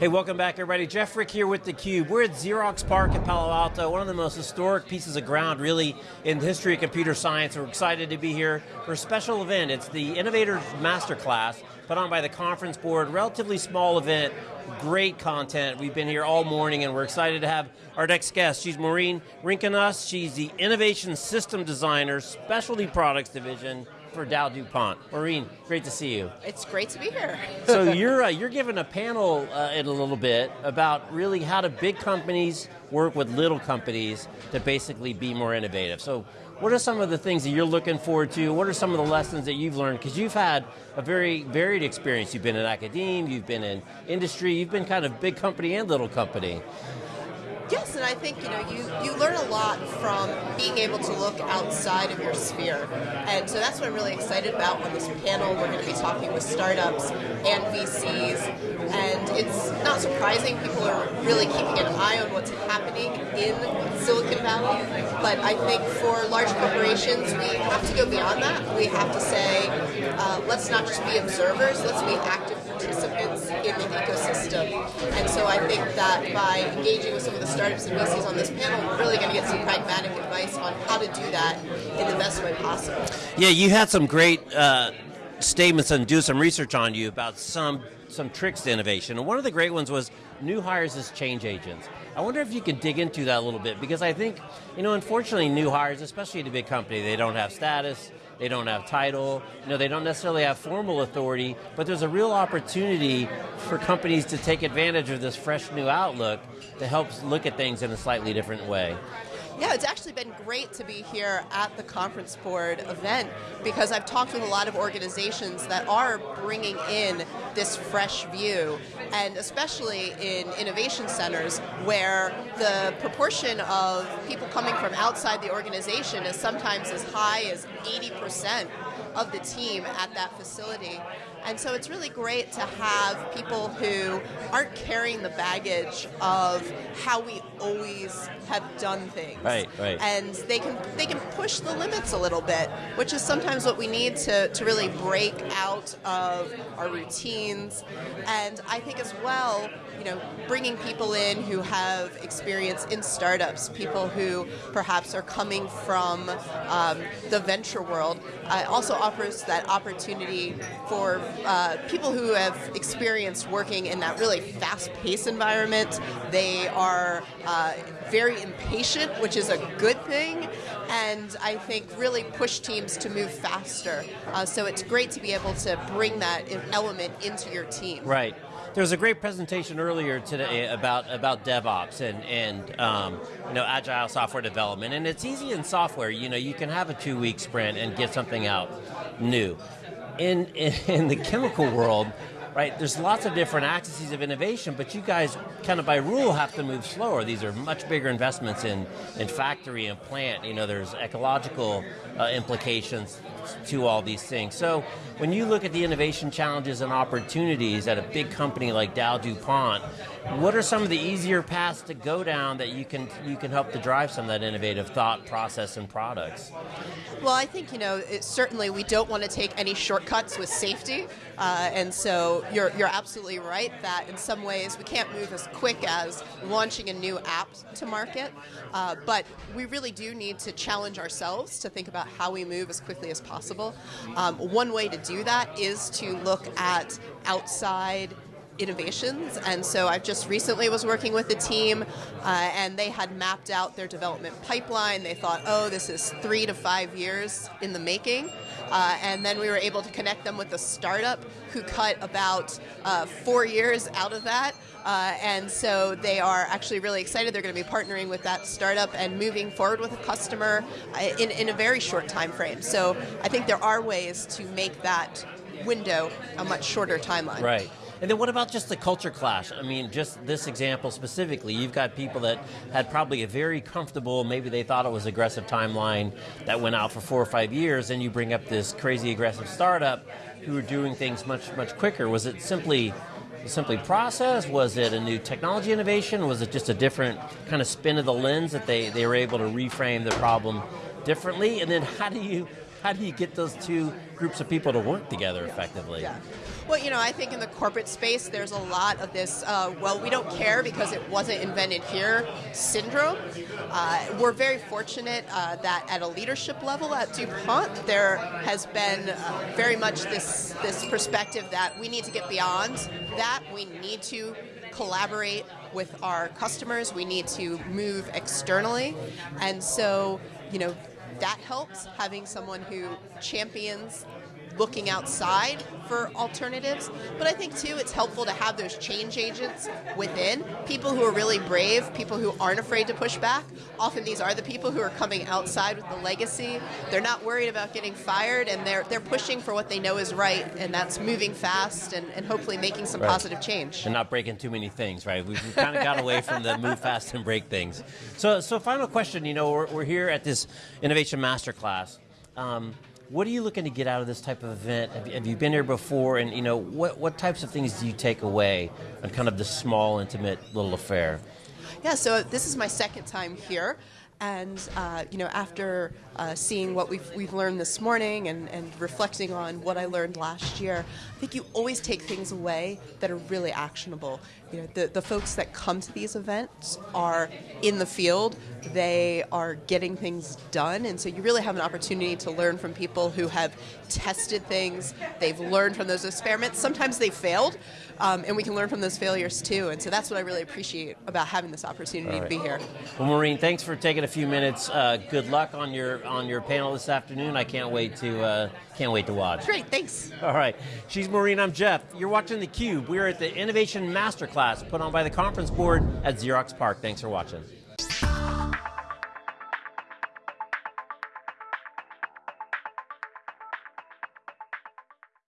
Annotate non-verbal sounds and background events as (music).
Hey, welcome back everybody. Jeff Frick here with theCUBE. We're at Xerox PARC in Palo Alto, one of the most historic pieces of ground really in the history of computer science. We're excited to be here for a special event. It's the Innovators Masterclass, put on by the conference board, relatively small event, great content. We've been here all morning and we're excited to have our next guest. She's Maureen Rinkenas. She's the Innovation System Designer, Specialty Products Division for Dow DuPont. Maureen, great to see you. It's great to be here. so you're, uh, you're giving a panel uh, in a little bit about really how do big companies work with little companies to basically be more innovative. So what are some of the things that you're looking forward to? What are some of the lessons that you've learned? Because you've had a very varied experience. You've been in academia, you've been in industry, you've been kind of big company and little company. I think you know you you learn a lot from being able to look outside of your sphere, and so that's what I'm really excited about on this panel. We're going to be talking with startups and VCs, and it's not surprising people are really keeping an eye on what's happening in Silicon Valley. But I think for large corporations, we have to go beyond that. We have to say, uh, let's not just be observers, let's be active participants And so I think that by engaging with some of the startups and VCs on this panel, we're really going to get some pragmatic advice on how to do that in the best way possible. Yeah, you had some great uh, statements and do some research on you about some some tricks to innovation. And one of the great ones was new hires as change agents. I wonder if you can dig into that a little bit because I think, you know, unfortunately new hires, especially at a big company, they don't have status, they don't have title, you know, they don't necessarily have formal authority, but there's a real opportunity for companies to take advantage of this fresh new outlook to help look at things in a slightly different way. Yeah, it's actually been great to be here at the conference board event because I've talked with a lot of organizations that are bringing in this fresh view and especially in innovation centers where the proportion of people coming from outside the organization is sometimes as high as 80% of the team at that facility. And so it's really great to have people who aren't carrying the baggage of how we always have done things. Right, right. And they can they can push the limits a little bit, which is sometimes what we need to, to really break out of our And I think as well, you know, bringing people in who have experience in startups, people who perhaps are coming from um, the venture world, uh, also offers that opportunity for uh, people who have experienced working in that really fast-paced environment. They are uh, very impatient, which is a good thing, and I think really push teams to move faster. Uh, so it's great to be able to bring that element into your team. Right. There was a great presentation earlier today about about DevOps and and um, you know agile software development, and it's easy in software. You know, you can have a two week sprint and get something out new. In in, (laughs) in the chemical world, right, there's lots of different axes of innovation, but you guys kind of by rule have to move slower. These are much bigger investments in, in factory and plant. You know, there's ecological uh, implications to all these things. So when you look at the innovation challenges and opportunities at a big company like Dow DuPont, what are some of the easier paths to go down that you can you can help to drive some of that innovative thought process and products? Well, I think you know certainly we don't want to take any shortcuts with safety, uh, and so you're you're absolutely right that in some ways we can't move as quick as launching a new app to market, uh, but we really do need to challenge ourselves to think about how we move as quickly as possible. Um, one way to do that is to look at outside innovations. And so I just recently was working with a team uh, and they had mapped out their development pipeline. They thought, oh, this is three to five years in the making. Uh, and then we were able to connect them with a startup who cut about uh, four years out of that. Uh, and so they are actually really excited. They're going to be partnering with that startup and moving forward with a customer uh, in, in a very short time frame. So I think there are ways to make that window a much shorter timeline. Right. And then what about just the culture clash? I mean, just this example specifically, you've got people that had probably a very comfortable, maybe they thought it was aggressive timeline that went out for four or five years, and you bring up this crazy aggressive startup who are doing things much, much quicker. Was it simply simply process? Was it a new technology innovation? Was it just a different kind of spin of the lens that they, they were able to reframe the problem differently? And then how do you how do you get those two groups of people to work together effectively? Yeah. Well, you know, I think in the corporate space, there's a lot of this, uh, well, we don't care because it wasn't invented here syndrome. Uh, we're very fortunate uh, that at a leadership level at DuPont, there has been uh, very much this, this perspective that we need to get beyond that. We need to collaborate with our customers. We need to move externally. And so, you know, that helps having someone who champions looking outside for alternatives. But I think too, it's helpful to have those change agents within people who are really brave, people who aren't afraid to push back. Often these are the people who are coming outside with the legacy. They're not worried about getting fired, and they're they're pushing for what they know is right, and that's moving fast and, and hopefully making some Right. positive change. and not breaking too many things, right? We've, we've kind of got away from the move fast and break things. So, so final question. You know, we're, we're here at this innovation masterclass. Um, what are you looking to get out of this type of event? Have you, have you been here before? And you know, what what types of things do you take away on kind of this small, intimate little affair? Yeah, so this is my second time here. And uh, you know, after uh, seeing what we've, we've learned this morning and, and reflecting on what I learned last year, I think you always take things away that are really actionable. You know, the, the folks that come to these events are in the field, they are getting things done, and so you really have an opportunity to learn from people who have tested things, they've learned from those experiments. Sometimes they failed, um, and we can learn from those failures too. And so that's what I really appreciate about having this opportunity All to be here. Well, Maureen, thanks for taking a few minutes. Uh, good luck on your on your panel this afternoon. I can't wait to uh, can't wait to watch. Great, thanks. All right. She's Maureen. I'm Jeff. You're watching theCUBE. We're at the Innovation Masterclass put on by the Conference Board at Xerox PARC. Thanks for watching.